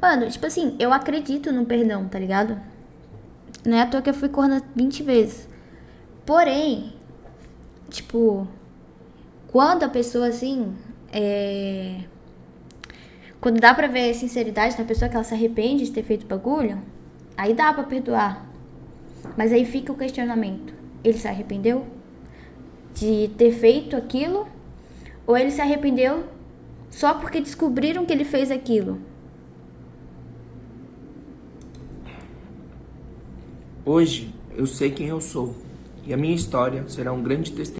Mano, tipo assim, eu acredito no perdão, tá ligado? Não é à toa que eu fui corna 20 vezes. Porém, tipo, quando a pessoa assim. É... Quando dá pra ver a sinceridade na pessoa que ela se arrepende de ter feito bagulho, aí dá pra perdoar. Mas aí fica o questionamento: ele se arrependeu de ter feito aquilo? Ou ele se arrependeu só porque descobriram que ele fez aquilo? Hoje eu sei quem eu sou e a minha história será um grande testemunho.